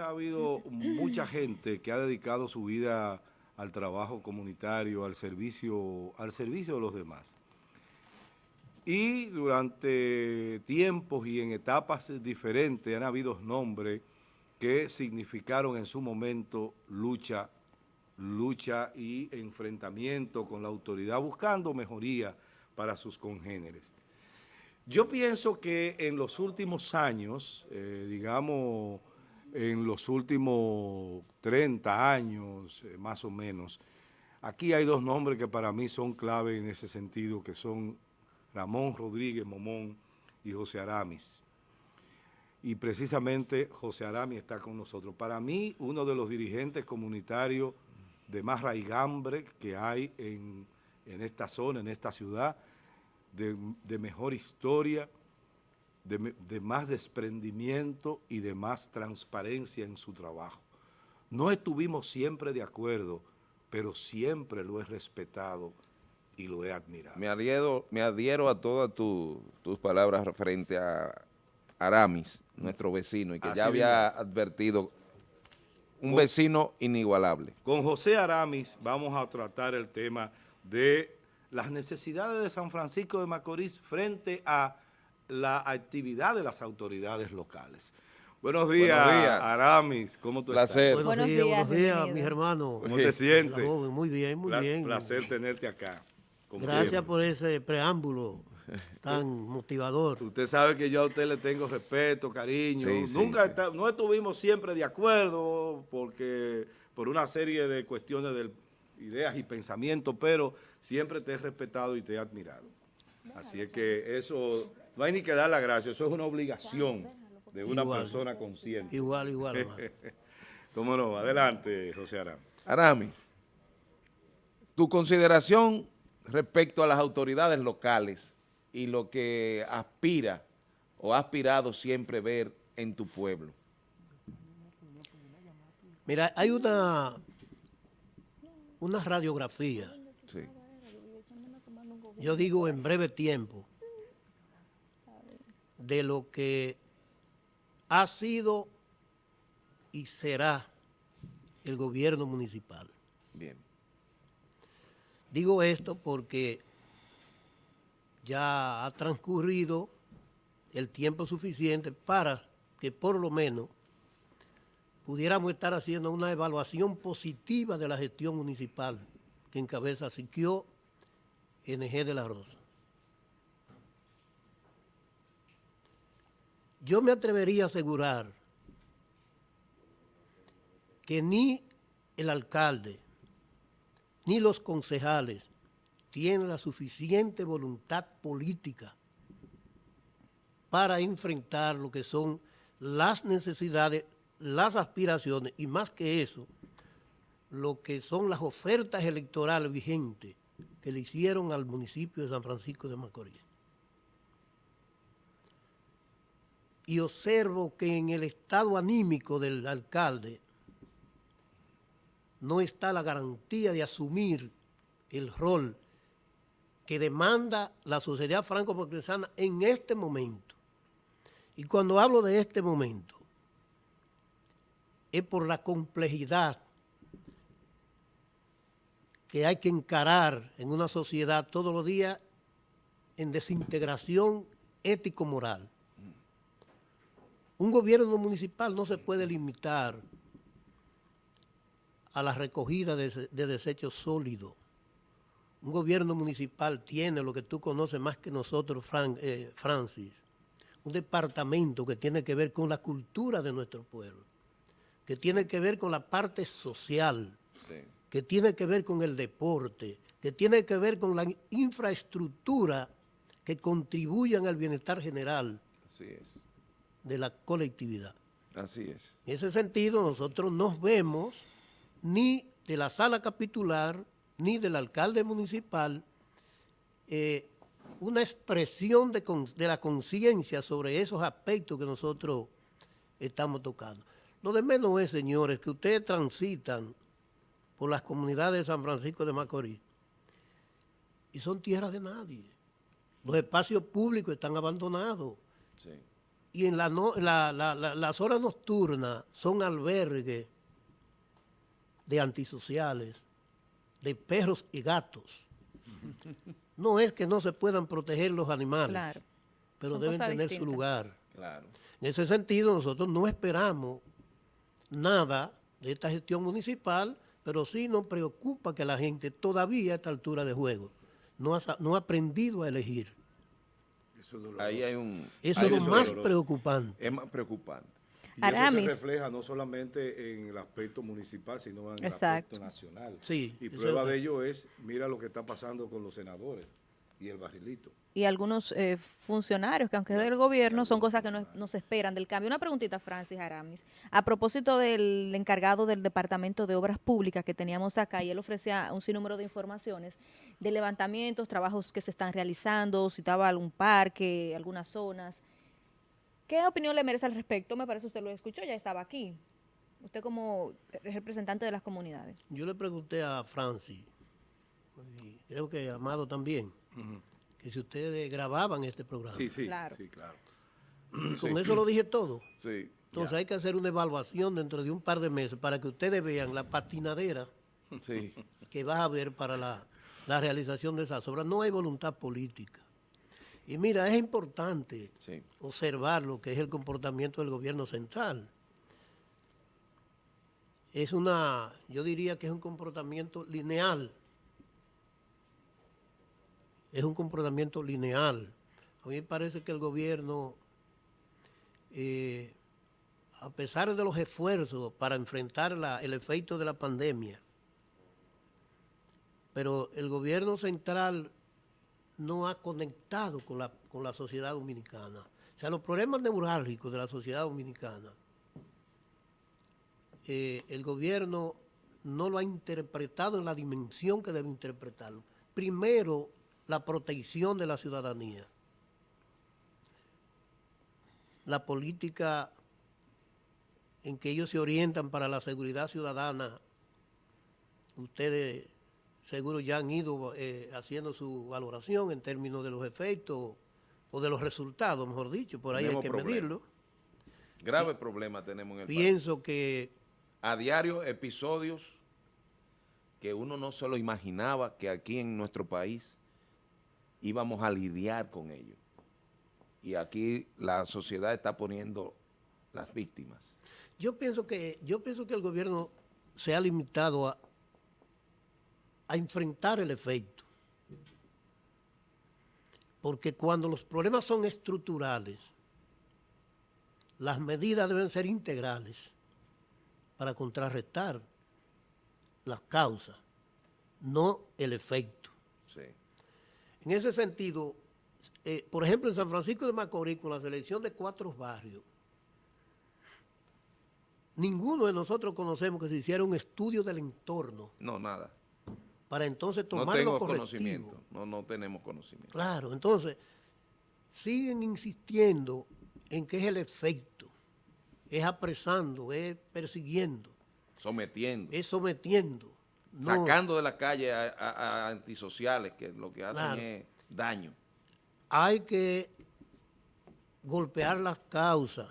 ha habido mucha gente que ha dedicado su vida al trabajo comunitario, al servicio, al servicio de los demás. Y durante tiempos y en etapas diferentes han habido nombres que significaron en su momento lucha, lucha y enfrentamiento con la autoridad, buscando mejoría para sus congéneres. Yo pienso que en los últimos años, eh, digamos, en los últimos 30 años, eh, más o menos, aquí hay dos nombres que para mí son clave en ese sentido, que son Ramón Rodríguez Momón y José Aramis. Y precisamente José Aramis está con nosotros. Para mí, uno de los dirigentes comunitarios de más raigambre que hay en, esta zona, en esta ciudad, de, mejor historia, de, de, más desprendimiento y de más transparencia en su trabajo. No estuvimos siempre de acuerdo, pero siempre lo he respetado y lo he admirado. Me adhiero, me adhiero a todas tus palabras referente a Aramis, nuestro vecino, y que ya había advertido un vecino inigualable. Con José Aramis vamos a tratar el tema de las necesidades de San Francisco de Macorís frente a la actividad de las autoridades locales. Buenos días, Aramis, ¿cómo tú estás? Buenos, días, buenos días, mis hermanos. ¿Cómo te sientes? Muy bien, muy bien. Placer tenerte acá. Gracias por ese preámbulo tan motivador. Usted sabe que yo a usted le tengo respeto, cariño. Nunca no estuvimos siempre de acuerdo porque por una serie de cuestiones de ideas y pensamientos, pero siempre te he respetado y te he admirado. Así es que eso, no hay ni que dar la gracia, eso es una obligación de una persona consciente. Igual, igual. ¿Cómo no? Adelante, José Aramis. Aramis, tu consideración respecto a las autoridades locales y lo que aspira o ha aspirado siempre ver en tu pueblo? Mira, hay una, una radiografía. Yo digo en breve tiempo de lo que ha sido y será el gobierno municipal. Bien. Digo esto porque ya ha transcurrido el tiempo suficiente para que por lo menos pudiéramos estar haciendo una evaluación positiva de la gestión municipal que encabeza Siquio NG de la Rosa. Yo me atrevería a asegurar que ni el alcalde, ni los concejales tienen la suficiente voluntad política para enfrentar lo que son las necesidades, las aspiraciones y más que eso, lo que son las ofertas electorales vigentes que le hicieron al municipio de San Francisco de Macorís. Y observo que en el estado anímico del alcalde no está la garantía de asumir el rol que demanda la sociedad franco-progresana en este momento. Y cuando hablo de este momento, es por la complejidad que hay que encarar en una sociedad todos los días en desintegración ético-moral. Un gobierno municipal no se puede limitar a la recogida de, desechos sólidos. Un gobierno municipal tiene lo que tú conoces más que nosotros, eh, Francis, un departamento que tiene que ver con la cultura de nuestro pueblo, que tiene que ver con la parte social, que tiene que ver con el deporte, que tiene que ver con la infraestructura que contribuyan al bienestar general de la colectividad. Así es. En ese sentido, nosotros nos vemos ni de la sala capitular, ni del alcalde municipal, eh, una expresión de, de la conciencia sobre esos aspectos que nosotros estamos tocando. Lo de menos es, señores, que ustedes transitan por las comunidades de San Francisco de Macorís y son tierras de nadie. Los espacios públicos están abandonados. Y en la no- la- la- la- las horas nocturnas son albergues de antisociales, de perros y gatos. No es que no se puedan proteger los animales, Claro. pero Son deben tener su lugar. Claro. En ese sentido, nosotros no esperamos nada de esta gestión municipal, pero sí nos preocupa que la gente todavía a esta altura de juego no ha, sa- no ha aprendido a elegir. Eso es doloroso. Ahí hay un... Eso ahí es lo más doloroso. preocupante. Es más preocupante. Y Aramis. eso se refleja no solamente en el aspecto municipal, sino en el aspecto nacional. Sí, y prueba es- de ello es, mira lo que está pasando con los senadores y el barrilito. Y algunos eh, funcionarios que aunque es del gobierno son cosas que no, no se esperan del cambio. Una preguntita, Francis Aramis. A propósito del encargado del Departamento de Obras Públicas que teníamos acá y él ofrecía un sinnúmero de informaciones de levantamientos, trabajos que se están realizando, citaba algún parque, algunas zonas. ¿Qué opinión le merece al respecto? Me parece usted lo escuchó, ya estaba aquí. Usted como representante de las comunidades. Yo le pregunté a Francis, y creo que a Amado también, que si ustedes grababan este programa. Sí, sí, Claro. sí, claro. Con eso lo dije todo. Sí. Entonces hay que hacer una evaluación dentro de un par de meses para que ustedes vean la patinadera Sí. que va a haber para la, la realización de esas obras. No hay voluntad política. Y mira, es importante Sí. observar lo que es el comportamiento del gobierno central. Es una, yo diría que es un comportamiento lineal. Es un comportamiento lineal. A mí me parece que el gobierno, eh, a pesar de los esfuerzos para enfrentar el efecto de la pandemia, pero el gobierno central no ha conectado con la, con la sociedad dominicana. O sea, los problemas neurálgicos de la sociedad dominicana, eh, el gobierno no lo ha interpretado en la dimensión que debe interpretarlo. Primero, la protección de la ciudadanía. La política en que ellos se orientan para la seguridad ciudadana, ustedes seguro ya han ido eh, haciendo su valoración en términos de los efectos o de los resultados, mejor dicho, por ahí Tenemos hay que medirlo. Grave problema tenemos en el país. Pienso que A diario, episodios que uno no se lo imaginaba que aquí en nuestro país íbamos a lidiar con ello. Y aquí la sociedad está poniendo las víctimas. yo pienso que yo pienso que el gobierno se ha limitado a, a enfrentar el efecto. Porque cuando los problemas son estructurales, las medidas deben ser integrales para contrarrestar las causas, no el efecto. En ese sentido, eh, por ejemplo, en San Francisco de Macorís, con la selección de cuatro barrios, ninguno de nosotros conocemos que se hiciera un estudio del entorno No, nada. para entonces No tomar tengo los conocimiento. No, no tenemos conocimiento. Claro, entonces, siguen insistiendo en que es el efecto, es apresando, es persiguiendo, Sometiendo. es sometiendo. No- sacando de la calle a, a- a antisociales que lo que hacen Claro. es daño. hay que golpear las causas.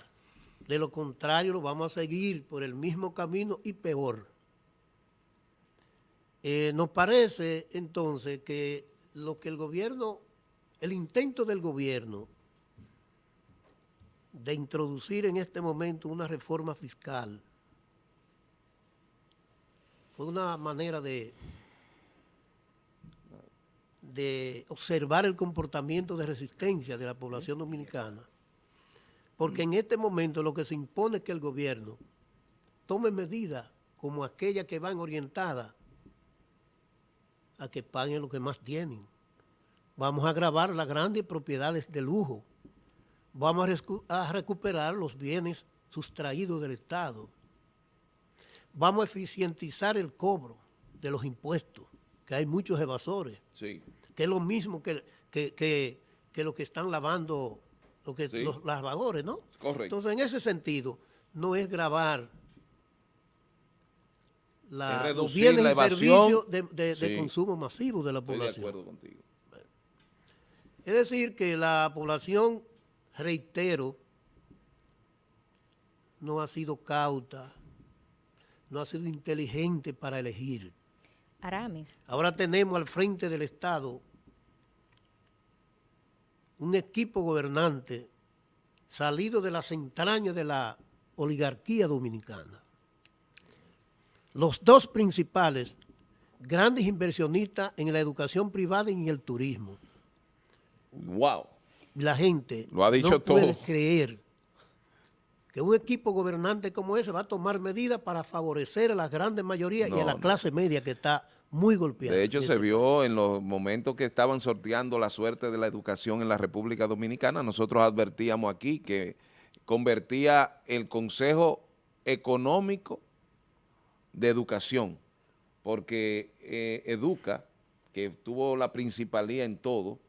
De lo contrario, lo vamos a seguir por el mismo camino y peor. Eh, nos parece entonces que lo que el gobierno, el intento del gobierno de introducir en este momento una reforma fiscal fue una manera de, de observar el comportamiento de resistencia de la población dominicana. Porque en este momento lo que se impone es que el gobierno tome medidas como aquellas que van orientadas a que paguen lo que más tienen. Vamos a grabar las grandes propiedades de lujo. Vamos a, recuperar los bienes sustraídos del Estado. Vamos a eficientizar el cobro de los impuestos, que hay muchos evasores Sí. que es lo mismo que, que, que, que lo que están lavando lo que, Sí. los lavadores, ¿no? Correcto. Entonces, en ese sentido, no es grabar la, los bienes la y servicios de, de- consumo masivo de la Estoy de población. acuerdo contigo. Es decir, que la población, reitero, no ha sido cauta, no ha sido inteligente para elegir. Aramis. Ahora tenemos al frente del Estado un equipo gobernante salido de las entrañas de la oligarquía dominicana. Los dos principales, grandes inversionistas en la educación privada y en el turismo. Wow. La gente Lo ha dicho no puede todo. creer que un equipo gobernante como ese va a tomar medidas para favorecer a la grande mayoría y a la clase media que está muy golpeada. De hecho, se vio en los momentos que estaban sorteando la suerte de la educación en la República Dominicana, nosotros advertíamos aquí que convertía el Consejo Económico de Educación, porque eh, Educa, que tuvo la principalía en todo,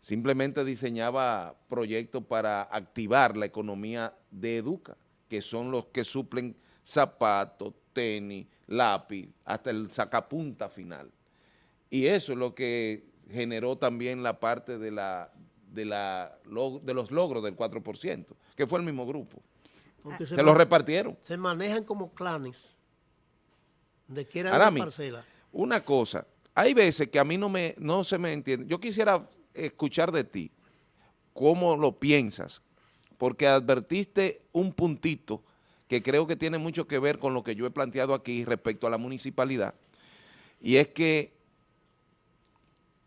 simplemente diseñaba proyectos para activar la economía de Educa, que son los que suplen zapatos, tenis, lápiz, hasta el sacapunta final. Y eso es lo que generó también la parte de, la, de, la, de los logros del 4%, que fue el mismo grupo. Porque Se los repartieron. se manejan como clanes de que era Arami, una parcela. una cosa, hay veces que a mí no, me, no se me entiende. Yo quisiera escuchar de ti cómo lo piensas, porque advertiste un puntito que creo que tiene mucho que ver con lo que yo he planteado aquí respecto a la municipalidad, y es que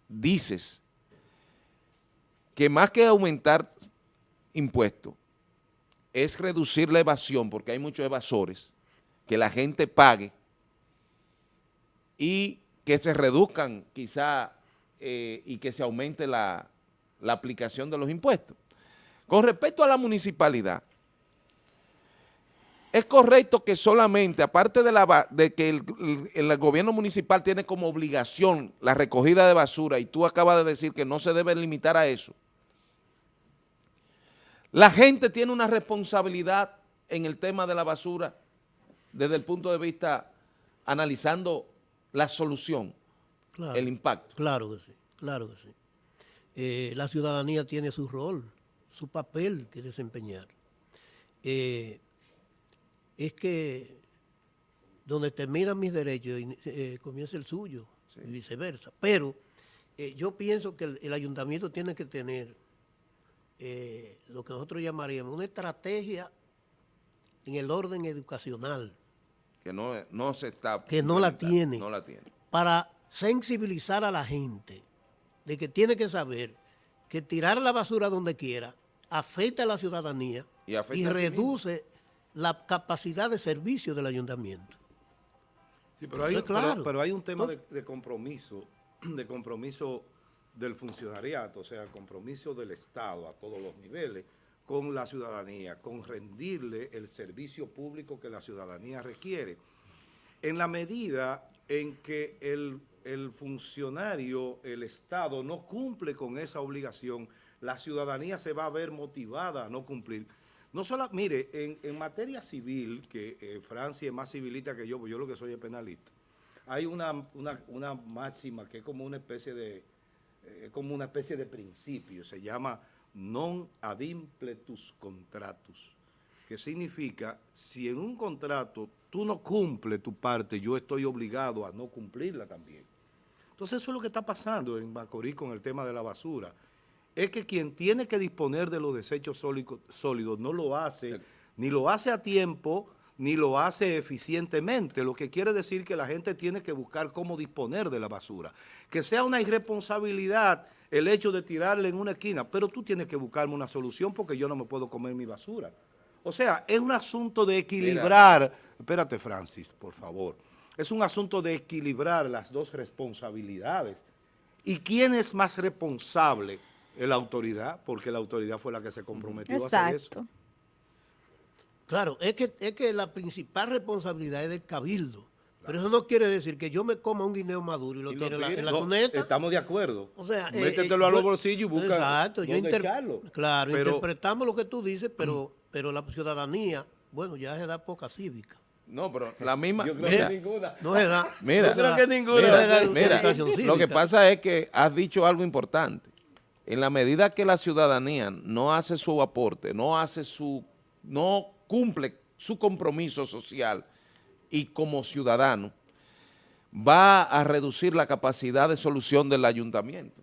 dices que más que aumentar impuestos, es reducir la evasión, porque hay muchos evasores, que la gente pague y que se reduzcan quizá eh, y que se aumente la, la aplicación de los impuestos. Con respecto a la municipalidad, es correcto que solamente, aparte de, la, de que el, el- el gobierno municipal tiene como obligación la recogida de basura, y tú acabas de decir que no se debe limitar a eso, la gente tiene una responsabilidad en el tema de la basura desde el punto de vista analizando la solución, Claro, el impacto. claro que sí, claro que sí. Eh, la ciudadanía tiene su rol, su papel que desempeñar. Eh, es que donde terminan mis derechos eh, comienza el suyo y viceversa. Pero yo pienso que el, el ayuntamiento tiene que tener lo que nosotros llamaríamos una estrategia en el orden educacional que no, no se está... Que no la tiene. No la tiene. para sensibilizar a la gente de que tiene que saber que tirar la basura donde quiera afecta a la ciudadanía Y reduce la capacidad de servicio del ayuntamiento. Sí, pero hay, pero- claro. pero hay un tema de, de compromiso, de compromiso del funcionariato, o sea, compromiso del Estado a todos los niveles con la ciudadanía, con rendirle el servicio público que la ciudadanía requiere. En la medida en que el, el funcionario, el Estado, no cumple con esa obligación, la ciudadanía se va a ver motivada a no cumplir. No solo, mire, en, en materia civil, que eh, Francia es más civilista que yo, pues yo lo que soy es penalista, hay una, una, una máxima que es como una especie de, eh, como una especie de principio, se llama non ad impletus contratus, que significa, si en un contrato tú no cumples tu parte, yo estoy obligado a no cumplirla también. Entonces eso es lo que está pasando en Macorís con el tema de la basura. Es que quien tiene que disponer de los desechos sólidos no lo hace, ni lo hace a tiempo, ni lo hace eficientemente, lo que quiere decir que la gente tiene que buscar cómo disponer de la basura. Que sea una irresponsabilidad el hecho de tirarla en una esquina, pero tú tienes que buscarme una solución porque yo no me puedo comer mi basura. O sea, es un asunto de equilibrar, espérate Francis, por favor, es un asunto de equilibrar las dos responsabilidades. ¿Y quién es más responsable? La autoridad, porque la autoridad fue la que se comprometió a hacer eso. Claro, es que, es que la principal responsabilidad es del cabildo. Pero eso no quiere decir que yo me coma un guineo maduro y lo Y lo tire en la, tire. en la No, cuneta. Estamos de acuerdo. O sea, eh, Métetelo eh, a los yo- bolsillos y busca Exacto, yo inter- echarlo. Claro, Pero- interpretamos lo que tú dices, pero, pero la ciudadanía, bueno, ya se da poca cívica. No, pero la misma... Yo creo mira, que ninguna. No se da. Mira, no da- creo que ninguna. no Mira, mira, educación lo que pasa es que has dicho algo importante. En la medida que la ciudadanía no hace su aporte, no hace su, no cumple su compromiso social y como ciudadano, va a reducir la capacidad de solución del ayuntamiento,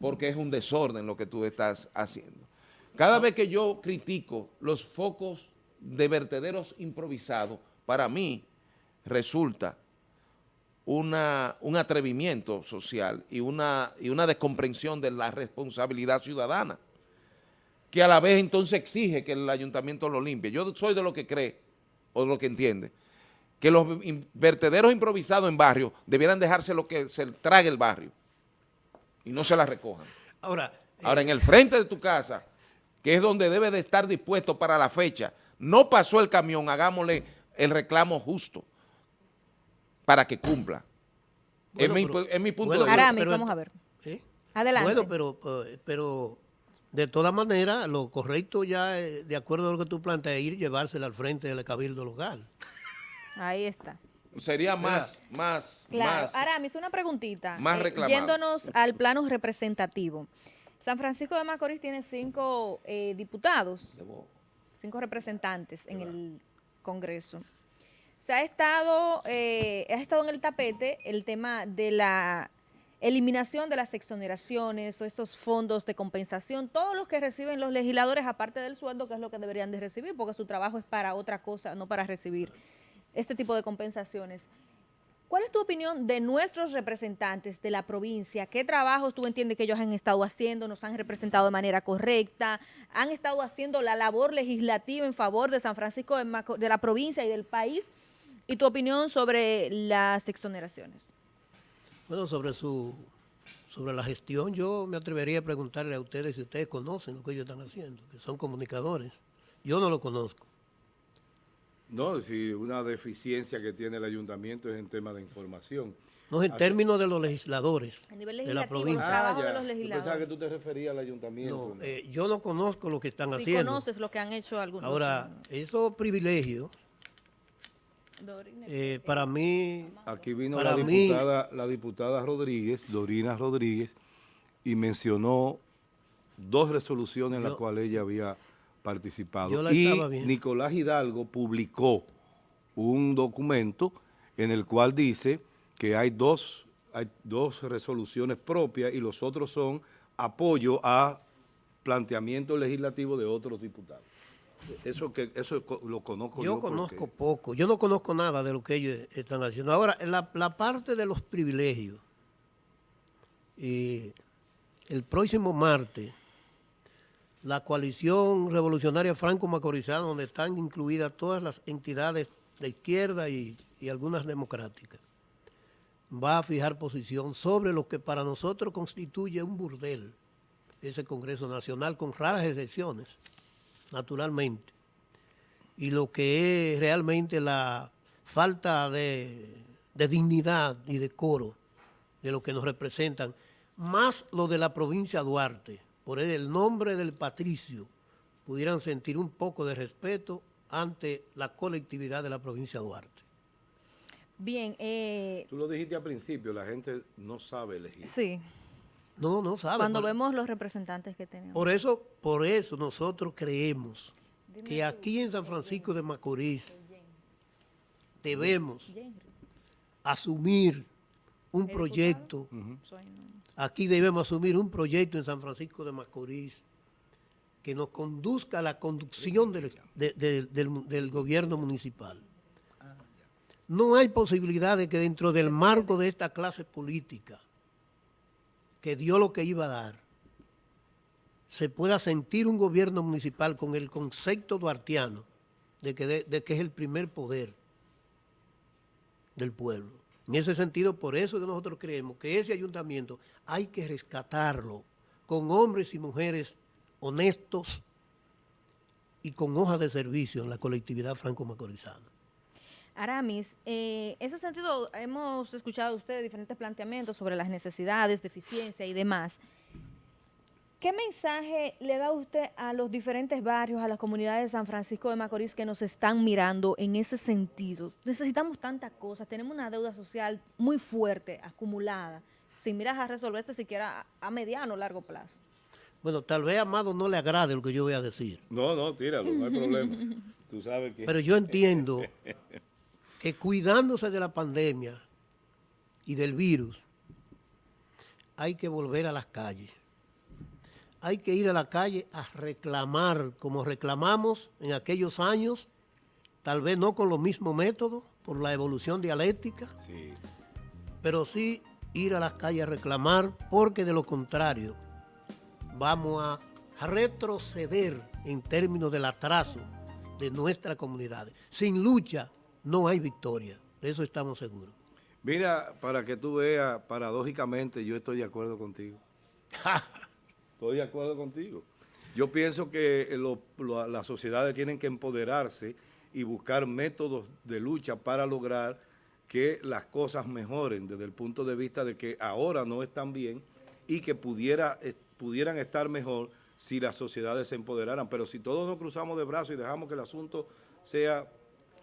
porque es un desorden lo que tú estás haciendo. Cada vez que yo critico los focos de vertederos improvisados, para mí resulta una, un atrevimiento social y una, y una descomprensión de la responsabilidad ciudadana, que a la vez entonces exige que el ayuntamiento lo limpie. Yo soy de lo que cree, o de lo que entiende, que los vertederos improvisados en barrio debieran dejarse lo que se trague el barrio y no se la recojan. Ahora, Ahora, eh, en el frente de tu casa, que es donde debe de estar dispuesto para la fecha, no pasó el camión, hagámosle el reclamo justo para que cumpla. Bueno, es, mi, pero- es mi punto bueno, de vista. Vamos a ver. ¿eh? Adelante. Bueno, pero, eh, pero de todas maneras, lo correcto ya, eh, de acuerdo a lo que tú planteas, es ir y llevársela al frente del cabildo local. Ahí está. Sería más, más, Claro. más. Aramis, una preguntita. más Eh, yéndonos al plano representativo. San Francisco de Macorís tiene cinco eh, diputados, cinco representantes en el Congreso. Se ha estado, eh, ha estado en el tapete el tema de la eliminación de las exoneraciones estos fondos de compensación, todos los que reciben los legisladores aparte del sueldo, que es lo que deberían de recibir, porque su trabajo es para otra cosa, no para recibir este tipo de compensaciones. ¿Cuál es tu opinión de nuestros representantes de la provincia? ¿Qué trabajos tú entiendes que ellos han estado haciendo? ¿Nos han representado de manera correcta? ¿Han estado haciendo la labor legislativa en favor de San Francisco de, de la provincia y del país? ¿Y tu opinión sobre las exoneraciones? Bueno, sobre su sobre la gestión, yo me atrevería a preguntarle a ustedes si ustedes conocen lo que ellos están haciendo, que son comunicadores. Yo no lo conozco. No, si una deficiencia que tiene el ayuntamiento es en tema de información. No en Así- términos de los legisladores A nivel de la legislativo, provincia. de los Yo pensaba legisladores. que tú te referías al ayuntamiento. No, ¿no? eh, yo no conozco lo que están haciendo. conoces lo que han hecho algunos. Ahora, esos privilegios, eh, para mí, Aquí vino Para la mí- diputada, la diputada Rodríguez, Dorina Rodríguez, y mencionó dos resoluciones en las cuales ella había participado. Yo la y estaba. Nicolás Hidalgo publicó un documento en el cual dice que hay dos, hay dos resoluciones propias y los otros son apoyo a planteamientos legislativos de otros diputados. Eso que eso lo conozco yo. yo conozco porque- poco, yo no conozco nada de lo que ellos están haciendo. Ahora, la, la parte de los privilegios, y el próximo martes, la coalición revolucionaria franco-macorizana, donde están incluidas todas las entidades de izquierda y, y algunas democráticas, va a fijar posición sobre lo que para nosotros constituye un burdel, ese Congreso Nacional, con raras excepciones, naturalmente y lo que es realmente la falta de, de dignidad y decoro de lo que nos representan, más lo de la provincia de Duarte, por el nombre del patricio, pudieran sentir un poco de respeto ante la colectividad de la provincia de Duarte. Bien, eh, Tú lo dijiste al principio, la gente no sabe elegir. sí, No, no sabe. cuando por, vemos los representantes que tenemos. por eso, por eso nosotros creemos que aquí en San Francisco de Macorís debemos asumir un ¿El proyecto, aquí debemos asumir un proyecto en San Francisco de Macorís que nos conduzca a la conducción del, de- de- del- del gobierno municipal. No hay posibilidad de que dentro del marco de esta clase política que dio lo que iba a dar, se pueda sentir un gobierno municipal con el concepto duartiano de que, de- que es el primer poder del pueblo. En ese sentido, por eso que nosotros creemos que ese ayuntamiento hay que rescatarlo con hombres y mujeres honestos y con hojas de servicio en la colectividad franco-macorizana. Aramis, eh, en ese sentido hemos escuchado de usted diferentes planteamientos sobre las necesidades, deficiencia y demás. ¿Qué mensaje le da usted a los diferentes barrios, a las comunidades de San Francisco de Macorís que nos están mirando en ese sentido? Necesitamos tantas cosas, tenemos una deuda social muy fuerte, acumulada, sin miras a resolverse siquiera a, a mediano o largo plazo. Bueno, tal vez a Amado no le agrade lo que yo voy a decir, No, no, tíralo, no hay problema. Tú sabes que... pero yo entiendo que cuidándose de la pandemia y del virus, hay que volver a las calles. Hay que ir a la calle a reclamar, como reclamamos en aquellos años, tal vez no con los mismos métodos, por la evolución dialéctica, Sí. pero sí ir a las calles a reclamar, porque de lo contrario vamos a retroceder en términos del atraso de nuestras comunidades. Sin lucha no hay victoria, de eso estamos seguros. Mira, para que tú veas, paradójicamente, yo estoy de acuerdo contigo. Estoy de acuerdo contigo. Yo pienso que lo- lo- las sociedades tienen que empoderarse y buscar métodos de lucha para lograr que las cosas mejoren desde el punto de vista de que ahora no están bien y que pudiera, eh, pudieran estar mejor si las sociedades se empoderaran. Pero si todos nos cruzamos de brazos y dejamos que el asunto sea...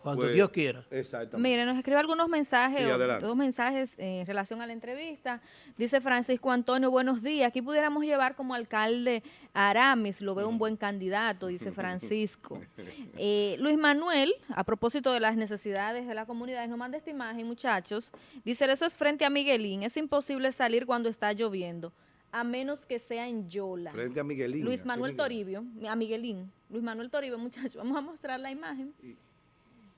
Cuando pues, Dios quiera. Exactamente. Mire, nos escribe algunos mensajes, Sí, o- adelante. dos mensajes eh, en relación a la entrevista. Dice Francisco Antonio, buenos días. Aquí pudiéramos llevar como alcalde a Aramis, lo veo un buen candidato, dice Francisco. Eh, Luis Manuel, a propósito de las necesidades de la comunidad, nos manda esta imagen, muchachos. Dice, eso es frente a Miguelín. Es imposible salir cuando está lloviendo, a menos que sea en Yola. Frente a Miguelín. ¿a Luis Manuel? Toribio, a Miguelín, Luis Manuel Toribio, muchachos, vamos a mostrar la imagen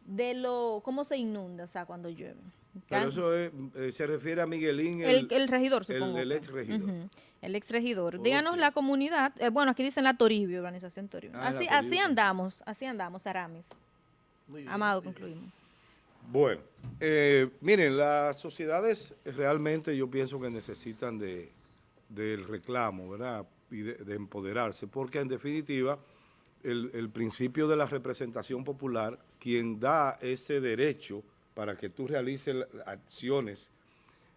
de lo cómo se inunda, o sea, cuando llueve. Pero eso es, eh, se refiere a Miguelín, el, el regidor, el- supongo. el ex regidor. El ex regidor. Díganos la comunidad, eh, bueno, aquí dicen la Toribio, organización Toribio. Ah, así, Toribio. así andamos, así andamos, Aramis. Muy bien. Amado, concluimos. Bueno, eh, miren, las sociedades realmente yo pienso que necesitan de, del reclamo, ¿verdad? Y de, de empoderarse, porque en definitiva el, principio de la representación popular, quien da ese derecho para que tú realices acciones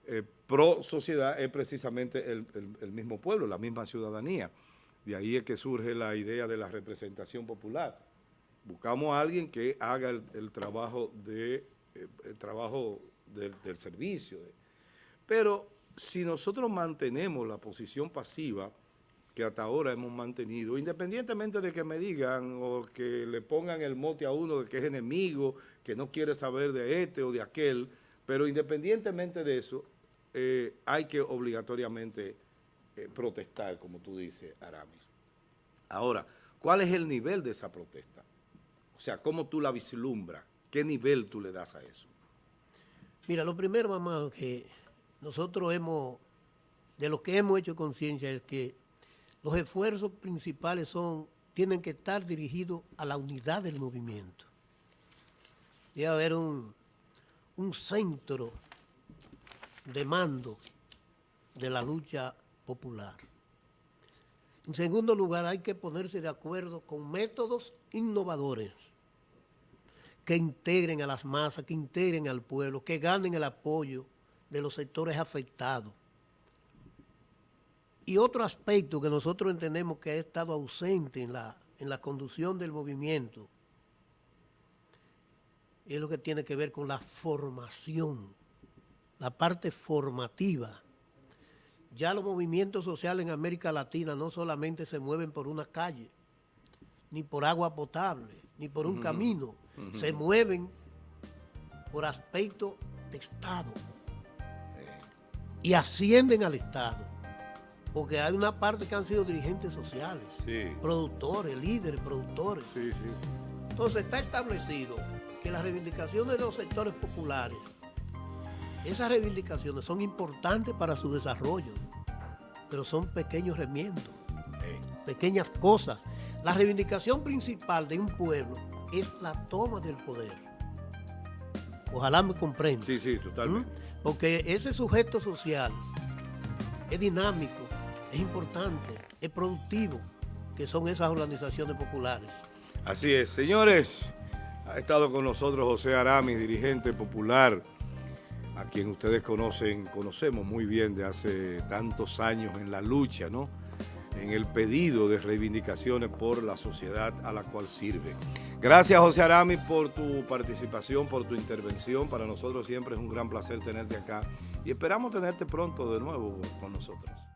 eh, pro sociedad es precisamente el, mismo pueblo, la misma ciudadanía. De ahí es que surge la idea de la representación popular. Buscamos a alguien que haga el, trabajo, de, eh, el trabajo del servicio. Pero si nosotros mantenemos la posición pasiva que hasta ahora hemos mantenido, independientemente de que me digan o que le pongan el mote a uno de que es enemigo, que no quiere saber de este o de aquel, pero independientemente de eso, eh, hay que obligatoriamente eh, protestar, como tú dices, Aramis. Ahora, ¿cuál es el nivel de esa protesta? O sea, ¿cómo tú la vislumbras? ¿Qué nivel tú le das a eso? Mira, lo primero, mamá, que nosotros hemos, de lo que hemos hecho conciencia es que los esfuerzos principales son, tienen que estar dirigidos a la unidad del movimiento. Debe haber un, un centro de mando de la lucha popular. En segundo lugar, hay que ponerse de acuerdo con métodos innovadores que integren a las masas, que integren al pueblo, que ganen el apoyo de los sectores afectados. Y otro aspecto que nosotros entendemos que ha estado ausente en la, en la conducción del movimiento es lo que tiene que ver con la formación, la parte formativa. Ya los movimientos sociales en América Latina no solamente se mueven por una calle, ni por agua potable, ni por un camino, se mueven por aspecto de Estado. Y ascienden al Estado, porque hay una parte que han sido dirigentes sociales, Sí, productores, líderes, productores. sí, sí. Entonces está establecido que las reivindicaciones de los sectores populares, esas reivindicaciones son importantes para su desarrollo, pero son pequeños remiendos, pequeñas cosas. La reivindicación principal de un pueblo es la toma del poder. Ojalá me comprenda. Sí, sí, totalmente. ¿Mm? Porque ese sujeto social es dinámico, es importante, es productivo, que son esas organizaciones populares. Así es. Señores, ha estado con nosotros José Aramis, dirigente popular, a quien ustedes conocen, conocemos muy bien de hace tantos años en la lucha, ¿no? En el pedido de reivindicaciones por la sociedad a la cual sirve. Gracias, José Aramis, por tu participación, por tu intervención. Para nosotros siempre es un gran placer tenerte acá y esperamos tenerte pronto de nuevo con nosotros.